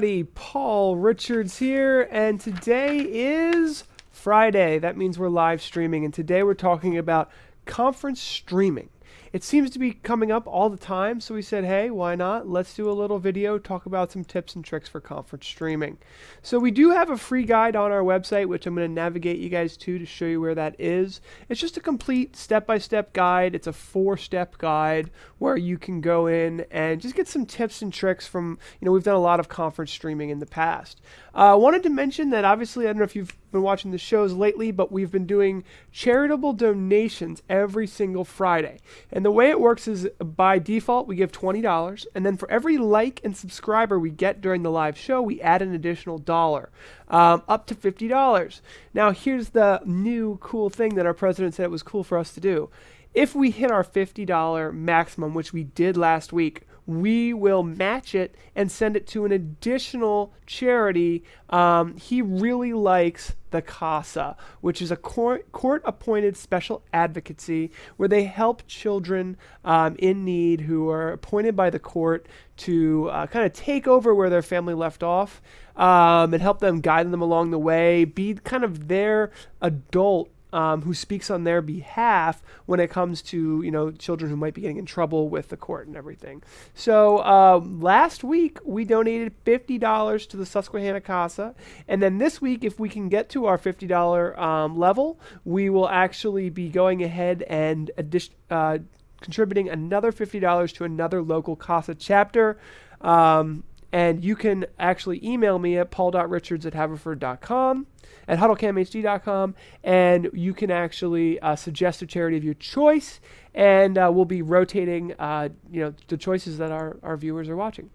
everybody. Paul Richards here, and today is Friday. That means we're live streaming, and today we're talking about conference streaming. It seems to be coming up all the time, so we said, hey, why not? Let's do a little video, talk about some tips and tricks for conference streaming. So we do have a free guide on our website, which I'm going to navigate you guys to to show you where that is. It's just a complete step-by-step -step guide. It's a four-step guide where you can go in and just get some tips and tricks from, you know, we've done a lot of conference streaming in the past. I uh, wanted to mention that obviously, I don't know if you've been watching the shows lately, but we've been doing charitable donations every single Friday. And the way it works is by default, we give $20. And then for every like and subscriber we get during the live show, we add an additional dollar, um, up to $50. Now, here's the new cool thing that our president said it was cool for us to do. If we hit our $50 maximum, which we did last week, we will match it and send it to an additional charity. Um, he really likes the CASA, which is a court, appointed special advocacy where they help children um, in need who are appointed by the court to uh, kind of take over where their family left off um, and help them guide them along the way, be kind of their adult um, who speaks on their behalf when it comes to you know children who might be getting in trouble with the court and everything. So uh, last week we donated fifty dollars to the Susquehanna Casa, and then this week, if we can get to our fifty dollar um, level, we will actually be going ahead and addition, uh, contributing another fifty dollars to another local Casa chapter. Um, and you can actually email me at paul.richards at haverford.com at huddlecamhd.com, and you can actually uh, suggest a charity of your choice, and uh, we'll be rotating, uh, you know, the choices that our, our viewers are watching.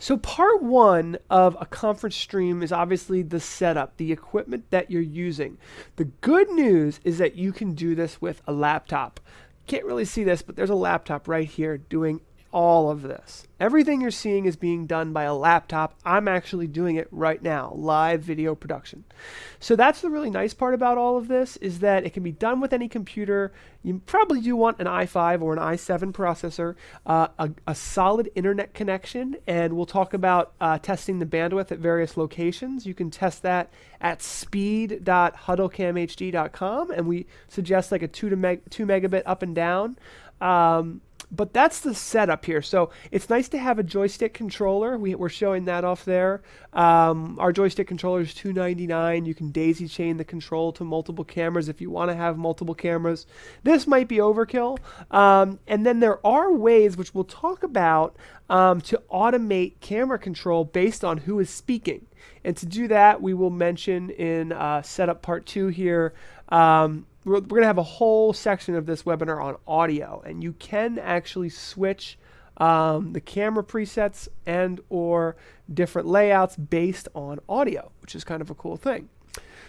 So part one of a conference stream is obviously the setup, the equipment that you're using. The good news is that you can do this with a laptop. Can't really see this, but there's a laptop right here doing all of this. Everything you're seeing is being done by a laptop. I'm actually doing it right now, live video production. So that's the really nice part about all of this is that it can be done with any computer. You probably do want an i5 or an i7 processor, uh, a, a, solid internet connection, and we'll talk about uh, testing the bandwidth at various locations. You can test that at speed.huddlecamhd.com, and we suggest like a 2 to meg 2 megabit up and down. Um, but that's the setup here. So it's nice to have a joystick controller. We, are showing that off there. Um, our joystick controller is 299. You can daisy chain the control to multiple cameras if you want to have multiple cameras. This might be overkill. Um, and then there are ways, which we'll talk about, um, to automate camera control based on who is speaking. And to do that, we will mention in uh, setup part two here um, we're, we're going to have a whole section of this webinar on audio, and you can actually switch um, the camera presets and or different layouts based on audio, which is kind of a cool thing.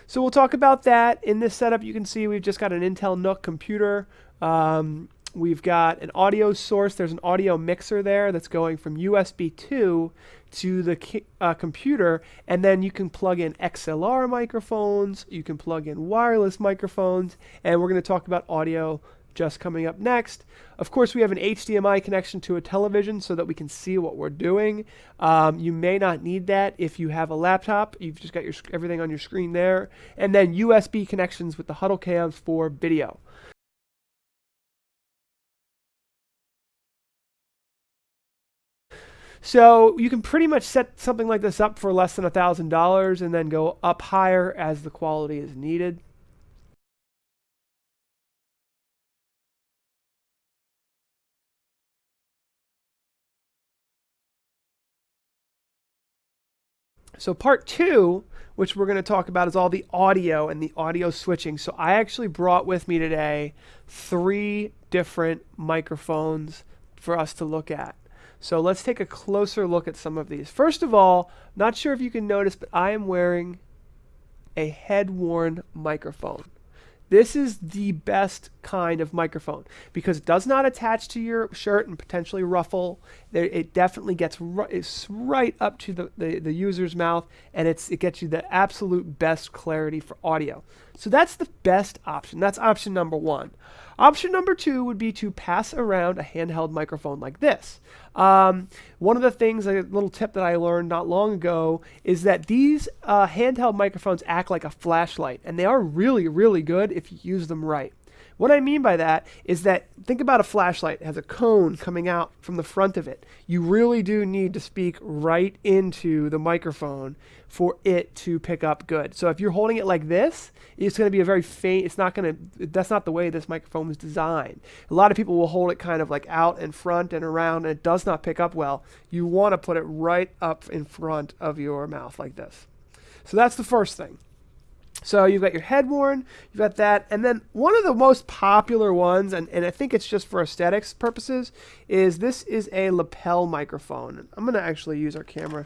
So we'll talk about that. In this setup, you can see we've just got an Intel NUC computer. Um, we've got an audio source. There's an audio mixer there that's going from USB 2 to the uh, computer, and then you can plug in XLR microphones, you can plug in wireless microphones, and we're going to talk about audio just coming up next. Of course, we have an HDMI connection to a television so that we can see what we're doing. Um, you may not need that if you have a laptop. You've just got your everything on your screen there. And then USB connections with the Huddle cams for video. So you can pretty much set something like this up for less than $1,000 and then go up higher as the quality is needed. So part two, which we're going to talk about, is all the audio and the audio switching. So I actually brought with me today three different microphones for us to look at. So let's take a closer look at some of these. First of all, not sure if you can notice, but I am wearing a head-worn microphone. This is the best kind of microphone because it does not attach to your shirt and potentially ruffle. It definitely gets right up to the, the, the user's mouth and it's, it gets you the absolute best clarity for audio. So that's the best option. That's option number one. Option number two would be to pass around a handheld microphone like this. Um, one of the things, a little tip that I learned not long ago, is that these uh, handheld microphones act like a flashlight, and they are really, really good if you use them right. What I mean by that is that think about a flashlight. It has a cone coming out from the front of it. You really do need to speak right into the microphone for it to pick up good. So if you're holding it like this, it's going to be a very faint, it's not going to, that's not the way this microphone was designed. A lot of people will hold it kind of like out in front and around and it does not pick up well. You want to put it right up in front of your mouth like this. So that's the first thing. So you've got your head worn, you've got that, and then one of the most popular ones, and, and I think it's just for aesthetics purposes, is this is a lapel microphone. I'm going to actually use our camera.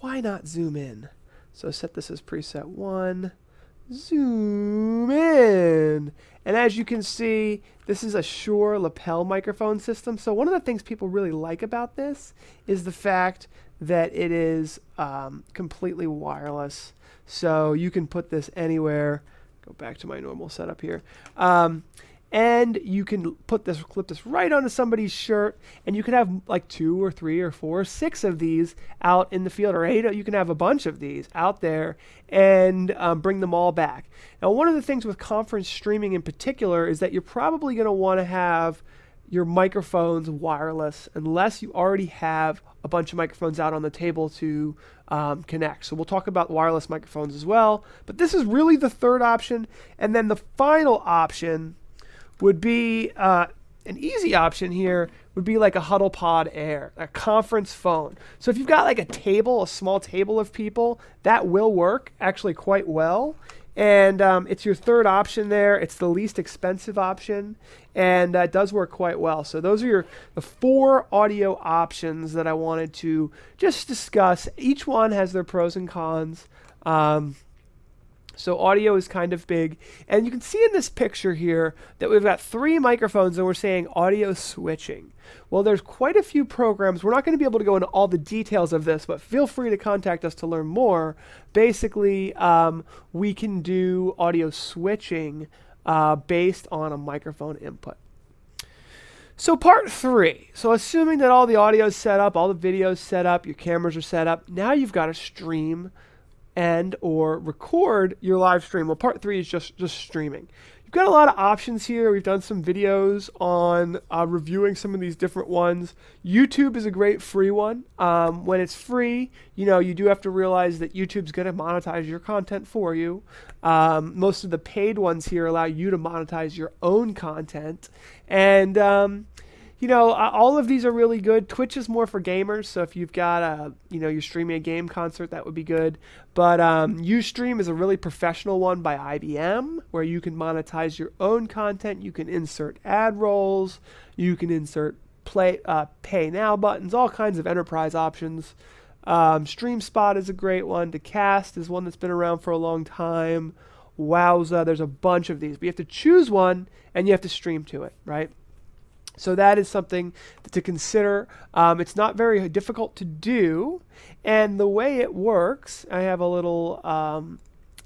Why not zoom in? So set this as preset one, zoom in. And as you can see, this is a Shure lapel microphone system. So one of the things people really like about this is the fact that it is um, completely wireless. So you can put this anywhere. Go back to my normal setup here. Um, and you can put this, clip this right onto somebody's shirt, and you can have like two or three or four, or six of these out in the field, or eight. You can have a bunch of these out there and um, bring them all back. Now, one of the things with conference streaming in particular is that you're probably going to want to have your microphones wireless unless you already have a bunch of microphones out on the table to um, connect. So we'll talk about wireless microphones as well. But this is really the third option. And then the final option would be uh, an easy option here would be like a HuddlePod Air, a conference phone. So if you've got like a table, a small table of people, that will work actually quite well. And um, it's your third option there. It's the least expensive option, and uh, it does work quite well. So those are your the four audio options that I wanted to just discuss. Each one has their pros and cons. Um, so audio is kind of big. And you can see in this picture here that we've got three microphones and we're saying audio switching. Well, there's quite a few programs. We're not going to be able to go into all the details of this, but feel free to contact us to learn more. Basically, um, we can do audio switching uh, based on a microphone input. So part three. So assuming that all the audio is set up, all the videos set up, your cameras are set up, now you've got to stream and or record your live stream. Well, part three is just, just streaming. You've got a lot of options here. We've done some videos on uh, reviewing some of these different ones. YouTube is a great free one. Um, when it's free, you know, you do have to realize that YouTube's going to monetize your content for you. Um, most of the paid ones here allow you to monetize your own content. And, um, you know, all of these are really good. Twitch is more for gamers, so if you've got a, you know, you're streaming a game concert, that would be good. But um, UStream is a really professional one by IBM, where you can monetize your own content. You can insert ad rolls, you can insert play, uh, pay now buttons, all kinds of enterprise options. Um, StreamSpot is a great one. Dacast is one that's been around for a long time. Wowza, there's a bunch of these, but you have to choose one and you have to stream to it, right? So that is something to consider. Um, it's not very difficult to do. And the way it works, I have a little um,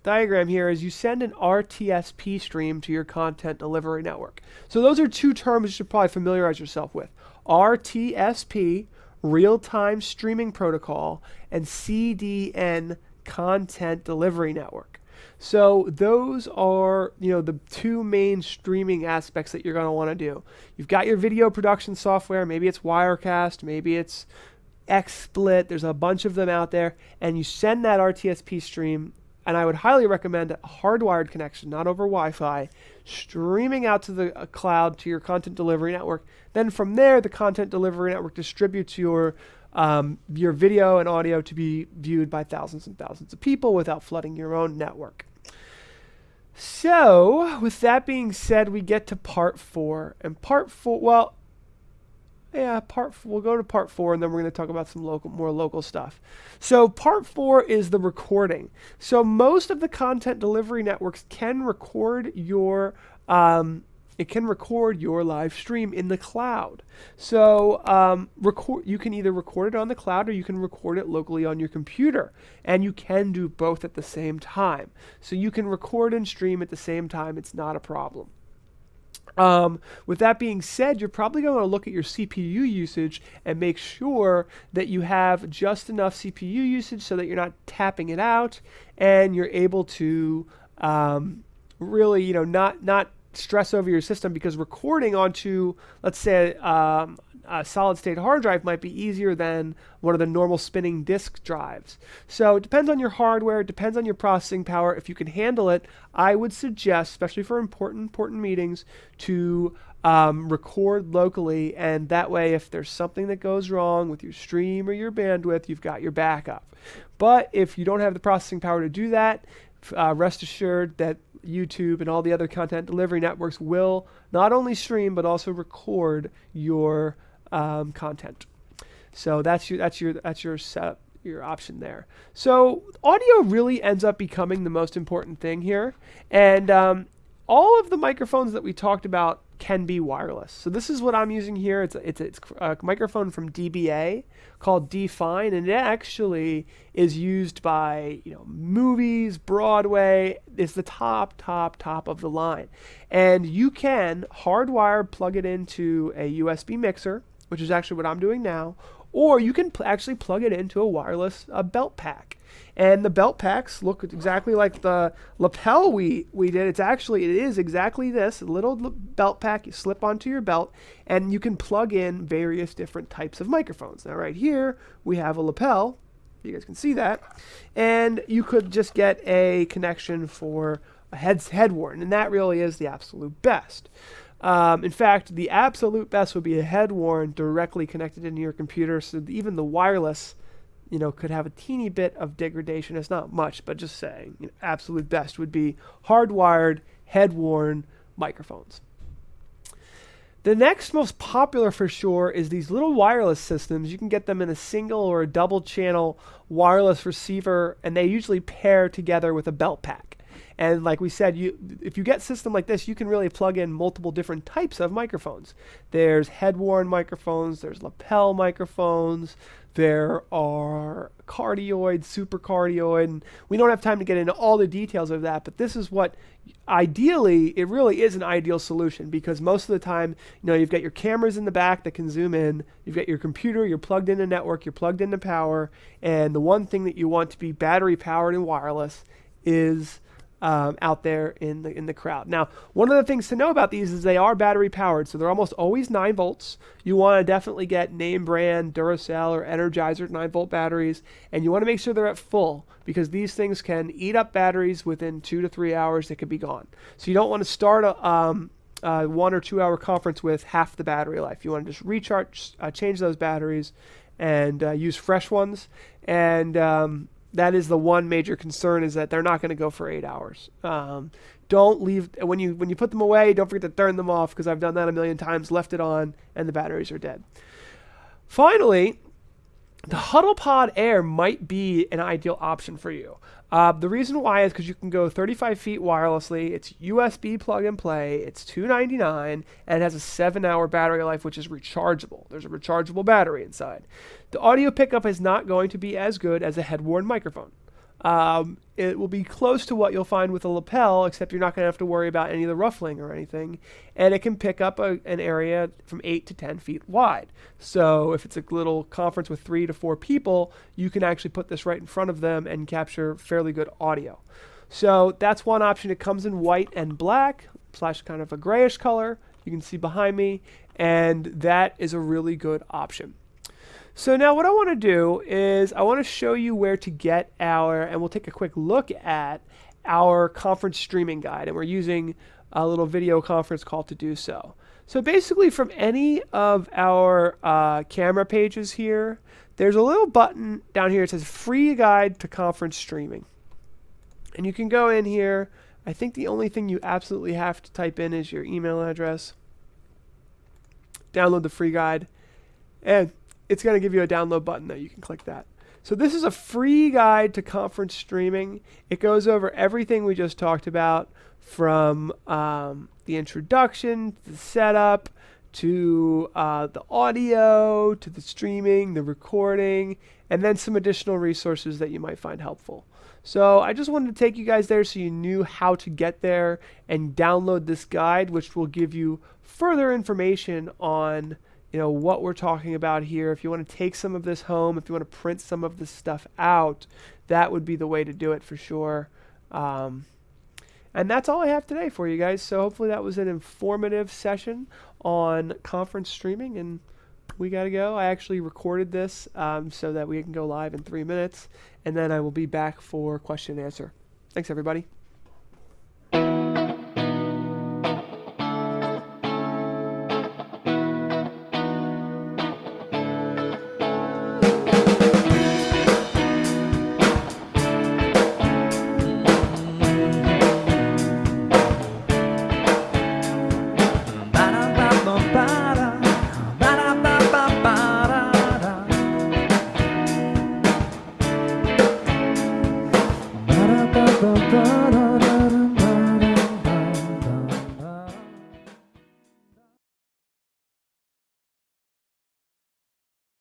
diagram here, is you send an RTSP stream to your content delivery network. So those are two terms you should probably familiarize yourself with. RTSP, real-time streaming protocol, and CDN, content delivery network. So those are, you know, the two main streaming aspects that you're going to want to do. You've got your video production software, maybe it's Wirecast, maybe it's XSplit, there's a bunch of them out there, and you send that RTSP stream, and I would highly recommend a hardwired connection, not over Wi-Fi, streaming out to the uh, cloud to your content delivery network. Then from there, the content delivery network distributes your um, your video and audio to be viewed by thousands and thousands of people without flooding your own network. So, with that being said, we get to part four. And part four, well, yeah, part four, we'll go to part four, and then we're going to talk about some local, more local stuff. So, part four is the recording. So, most of the content delivery networks can record your um, it can record your live stream in the cloud. So um, record, you can either record it on the cloud or you can record it locally on your computer. And you can do both at the same time. So you can record and stream at the same time. It's not a problem. Um, with that being said, you're probably going to look at your CPU usage and make sure that you have just enough CPU usage so that you're not tapping it out and you're able to um, really, you know, not not stress over your system because recording onto, let's say, um, a solid state hard drive might be easier than one of the normal spinning disk drives. So it depends on your hardware, it depends on your processing power. If you can handle it, I would suggest, especially for important important meetings, to um, record locally, and that way, if there's something that goes wrong with your stream or your bandwidth, you've got your backup. But if you don't have the processing power to do that, uh, rest assured that YouTube and all the other content delivery networks will not only stream but also record your um, content. So that's your that's your that's your setup your option there. So audio really ends up becoming the most important thing here, and um, all of the microphones that we talked about can be wireless. So this is what I'm using here. It's a, it's a, it's a microphone from DPA called D-Fine, and it actually is used by you know movies, Broadway. It's the top, top, top of the line, and you can hardwire plug it into a USB mixer which is actually what I'm doing now, or you can pl- actually plug it into a wireless uh, belt pack. And the belt packs look exactly like the lapel we, we did. It's actually, it is exactly this, a little belt pack you slip onto your belt, and you can plug in various different types of microphones. Now right here, we have a lapel, you guys can see that, and you could just get a connection for a head, head worn, and that really is the absolute best. Um, in fact, the absolute best would be a head worn directly connected into your computer, so even the wireless, you know, could have a teeny bit of degradation. It's not much, but just saying, you know, absolute best would be hardwired, head worn microphones. The next most popular for sure is these little wireless systems. You can get them in a single or a double channel wireless receiver, and they usually pair together with a belt pack. And like we said, you if you get system like this, you can really plug in multiple different types of microphones. There's head-worn microphones, there's lapel microphones, there are cardioid, supercardioid. And we don't have time to get into all the details of that, but this is what ideally it really is an ideal solution because most of the time, you know, you've got your cameras in the back that can zoom in, you've got your computer, you're plugged into network, you're plugged into power, and the one thing that you want to be battery powered and wireless is um, out there in the in the crowd. Now, one of the things to know about these is they are battery powered, so they're almost always 9 volts. You want to definitely get name brand Duracell or Energizer 9 volt batteries, and you want to make sure they're at full because these things can eat up batteries within two to three hours. They could be gone. So you don't want to start a um, uh, one or two hour conference with half the battery life. You want to just recharge, uh, change those batteries, and uh, use fresh ones. And um, that is the one major concern is that they're not going to go for eight hours. Um, don't leave when you when you put them away. Don't forget to turn them off because I've done that a million times. Left it on and the batteries are dead. Finally, the HuddlePod Air might be an ideal option for you. Uh, the reason why is because you can go 35 feet wirelessly. It's USB plug and play. It's 299 and it has a seven-hour battery life, which is rechargeable. There's a rechargeable battery inside. The audio pickup is not going to be as good as a head-worn microphone. Um, it will be close to what you'll find with a lapel, except you're not going to have to worry about any of the ruffling or anything. And it can pick up a, an area from 8 to 10 feet wide. So if it's a little conference with three to four people, you can actually put this right in front of them and capture fairly good audio. So that's one option. It comes in white and black, slash kind of a grayish color. You can see behind me. And that is a really good option. So now what I want to do is I want to show you where to get our, and we'll take a quick look at our conference streaming guide. And we're using a little video conference call to do so. So basically from any of our uh, camera pages here, there's a little button down here that says free guide to conference streaming. And you can go in here. I think the only thing you absolutely have to type in is your email address. Download the free guide. And it's going to give you a download button that you can click that. So this is a free guide to conference streaming. It goes over everything we just talked about from um, the introduction, to the setup, to uh, the audio, to the streaming, the recording, and then some additional resources that you might find helpful. So I just wanted to take you guys there so you knew how to get there and download this guide, which will give you further information on you know what we're talking about here. If you want to take some of this home, if you want to print some of this stuff out, that would be the way to do it for sure. Um, and that's all I have today for you guys. So hopefully that was an informative session on conference streaming and we got to go. I actually recorded this um, so that we can go live in three minutes, and then I will be back for question and answer. Thanks, everybody.